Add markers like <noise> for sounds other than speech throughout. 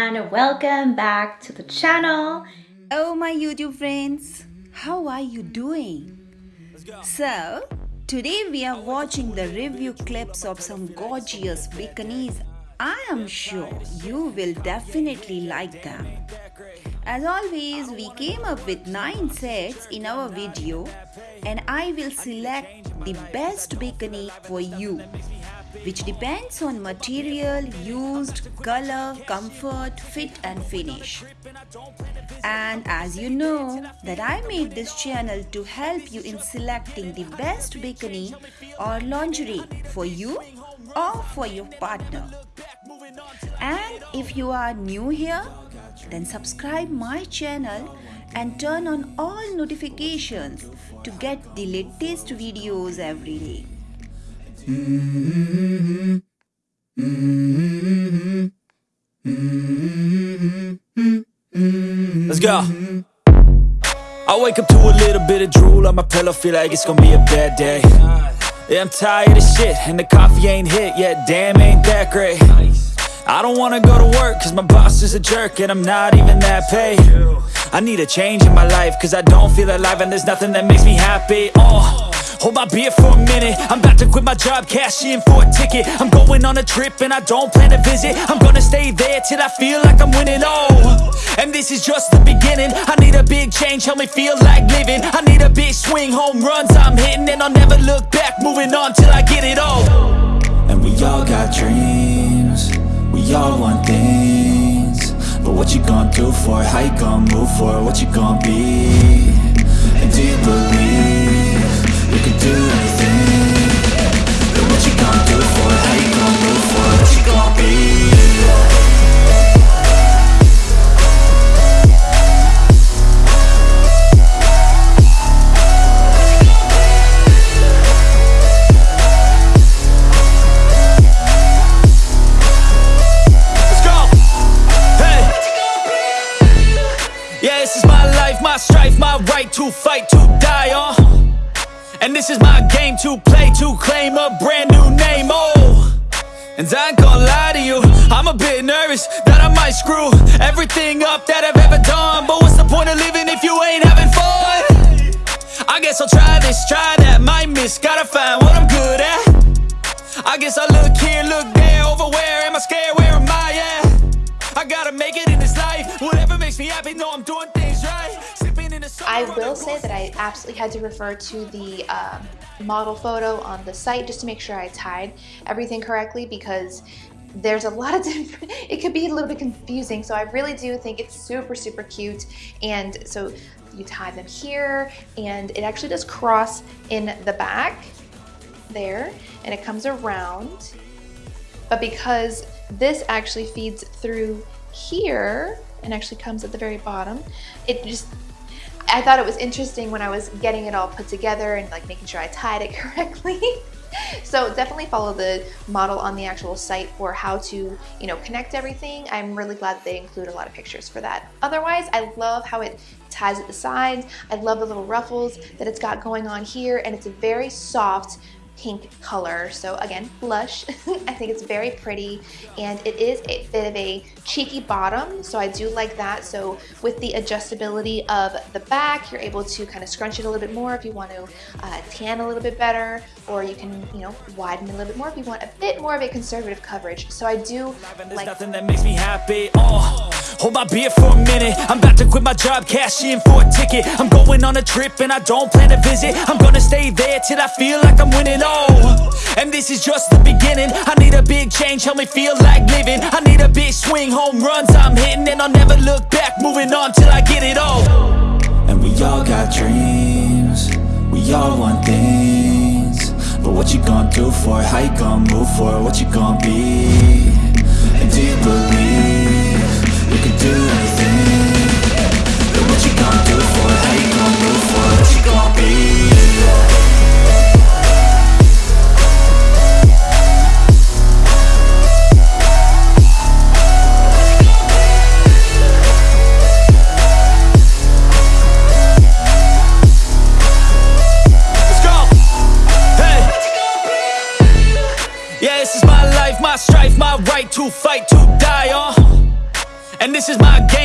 and welcome back to the channel. Oh my YouTube friends, how are you doing? So, today we are watching the review clips of some gorgeous bikinis. I am sure you will definitely like them. As always, we came up with 9 sets in our video and I will select the best bikini for you which depends on material used, color, comfort, fit and finish. And as you know that I made this channel to help you in selecting the best bikini or lingerie for you or for your partner. And if you are new here, then subscribe my channel and turn on all notifications to get the latest videos every day. Let's go. I wake up to a little bit of drool on my pillow, feel like it's gonna be a bad day. Yeah, I'm tired of shit, and the coffee ain't hit yet, damn, ain't that great. I don't wanna go to work, cause my boss is a jerk, and I'm not even that paid. I need a change in my life, cause I don't feel alive, and there's nothing that makes me happy. Oh. Hold my beer for a minute. I'm about to quit my job, cash in for a ticket. I'm going on a trip and I don't plan to visit. I'm gonna stay there till I feel like I'm winning, oh And this is just the beginning. I need a big change, help me feel like living. I need a big swing, home runs I'm hitting. And I'll never look back, moving on till I get it all. And we all got dreams. We all want things. But what you gonna do for it? How you gonna move for it? What you gonna be? And do you believe Yeah, this is my life, my strife, my right to fight, to die on. And this is my game to play, to claim a brand new name, oh And I ain't gonna lie to you, I'm a bit nervous that I might screw everything up that I've ever done But what's the point of living if you ain't having fun? I guess I'll try this, try that, might miss, gotta find what I'm good at I guess I look here, look there, over where am I scared, where am I at? I gotta make it in this life, whatever makes me happy, know I'm doing I will say that I absolutely had to refer to the um, model photo on the site just to make sure I tied everything correctly because there's a lot of <laughs> different, it could be a little bit confusing. So I really do think it's super, super cute. And so you tie them here and it actually does cross in the back there and it comes around. But because this actually feeds through here and actually comes at the very bottom, it just I thought it was interesting when I was getting it all put together and like making sure I tied it <laughs> correctly. so definitely follow the model on the actual site for how to, you know, connect everything. I'm really glad they include a lot of pictures for that. Otherwise, I love how it ties at the sides. I love the little ruffles that it's got going on here and it's a very soft, pink color. So again, blush. <laughs> I think it's very pretty and it is a bit of a cheeky bottom. So I do like that. So with the adjustability of the back, you're able to kind of scrunch it a little bit more if you want to uh, tan a little bit better, or you can, you know, widen it a little bit more if you want a bit more of a conservative coverage. So I do like nothing that makes me happy. Oh, hold my beer for a minute. I'm about to quit my job, cash in for a ticket. I'm going on a trip and I don't plan to visit. I'm gonna stay there till I feel like I'm winning. Oh, and this is just the beginning. I need a big change, help me feel like living. I need a big swing, home runs I'm hitting, and I'll never look back. Moving on till I get it all. And we all got dreams We all want things But what you gonna do for it? How you gonna move for it? What you gonna be? And do you believe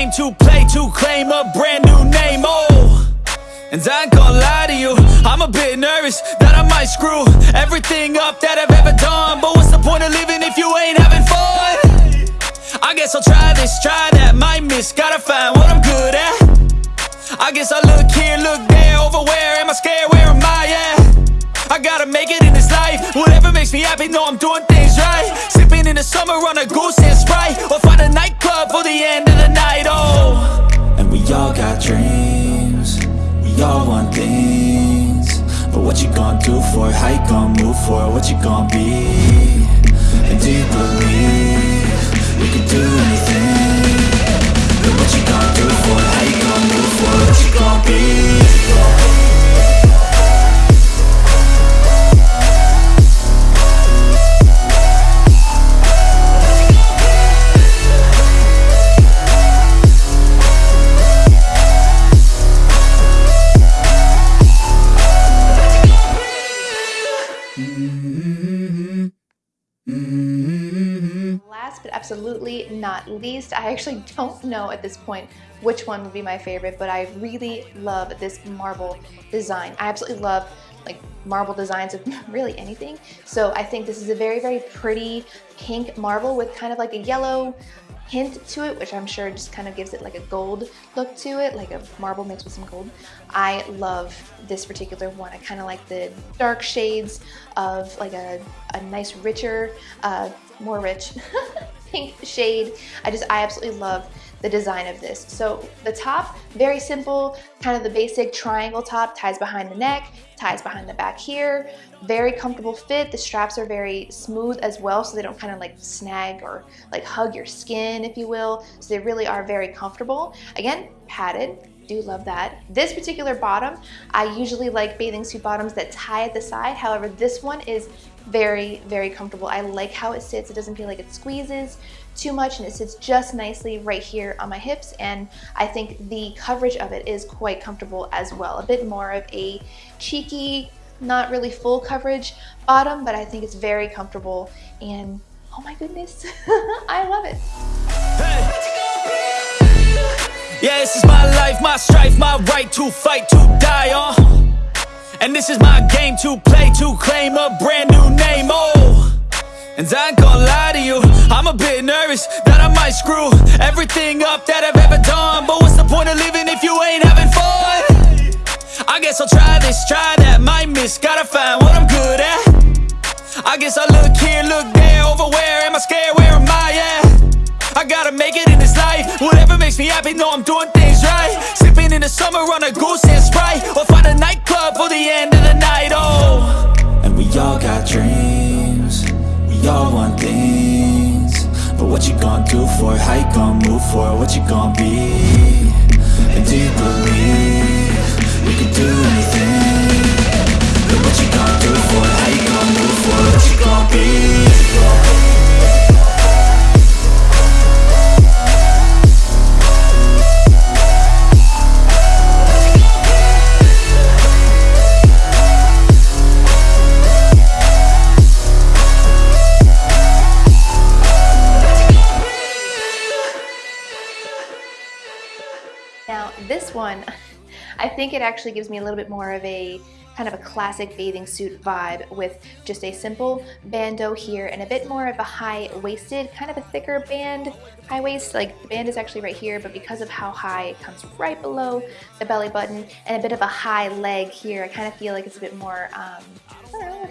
game to play to claim a brand new name. Oh. And I ain't gonna lie to you, I'm a bit nervous that I might screw everything up that I've ever done. But what's the point of living if you ain't having fun? I guess I'll try this, try that, might miss, gotta find what I'm good at. I guess I look here, look there, over where am I scared, where am I at? I gotta make it in this life, whatever makes me happy, know I'm doing things right. Sipping in the summer on a goose and Sprite, or find a nightclub for the end of the night, all got dreams We all want things But what you gonna do for it? How you gonna move for it? What you gonna be? And do you believe We can do anything Last but absolutely not least, I actually <laughs> don't know at this point which one would be my favorite, but I really love this marble design. I absolutely love like marble designs of <laughs> really anything. So I think this is a very, very pretty pink marble with kind of like a yellow hint to it, which I'm sure just kind of gives it like a gold look to it, like a marble mixed with some gold. I love this particular one. I kind of like the dark shades of like a, a nice richer, uh, more rich <laughs> pink shade. I just, I absolutely love the design of this. So the top, very simple, kind of the basic triangle top, ties behind the neck, ties behind the back here. Very comfortable fit. The straps are very smooth as well, so they don't kind of like snag or like hug your skin, if you will. So they really are very comfortable. Again, padded, do love that. This particular bottom, I usually like bathing suit bottoms that tie at the side. However, this one is very, very comfortable. I like how it sits. It doesn't feel like it squeezes too much and it sits just nicely right here on my hips and I think the coverage of it is quite comfortable as well. A bit more of a cheeky, not really full coverage bottom, but I think it's very comfortable and oh my goodness, <laughs> I love it. Yeah, this is my life, my strife, my right to fight, to die on. And this is my game to play, to claim a brand new name, oh. And I ain't gonna lie to you, I'm a bit nervous that I might screw everything up that I've ever done. But what's the point of living if you ain't having fun? I guess I'll try this, try that, might miss, gotta find what I'm good at. I guess I look here, look there, over where am I scared, where am I at? I gotta make it in this life, whatever makes me happy, know I'm doing things right. Sipping in the summer on a goose and Sprite, or find a nightclub for the end of the night, oh. And we all got dreams We all want things But what you gonna do for it? How you gonna move for it? What you gonna be? And do you believe We can do one, <laughs> I think it actually gives me a little bit more of a kind of a classic bathing suit vibe with just a simple bandeau here and a bit more of a high-waisted, kind of a thicker band, high waist, like the band is actually right here, but because of how high it comes right below the belly button and a bit of a high leg here, I kind of feel like it's a bit more, um,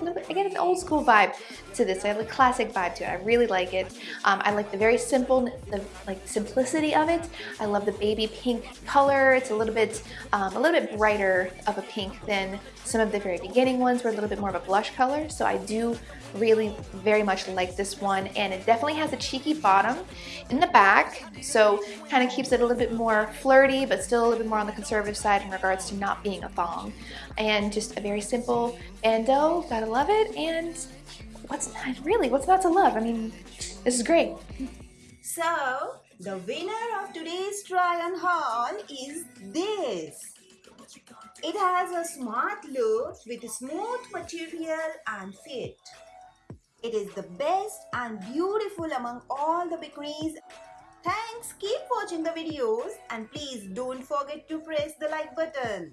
A little I get an old school vibe to this. I have a classic vibe to it. I really like it. Um, I like the very simple, the like simplicity of it. I love the baby pink color. It's a little bit, um, a little bit brighter of a pink than some of the very beginning ones were a little bit more of a blush color. So I do really very much like this one and it definitely has a cheeky bottom in the back so kind of keeps it a little bit more flirty but still a little bit more on the conservative side in regards to not being a thong and just a very simple bandeau gotta love it and what's not really what's not to love I mean this is great So, the winner of today's try on haul is this. It has a smart look with smooth material and fit. It is the best and beautiful among all the bikinis Thanks, keep watching the videos and please don't forget to press the like button.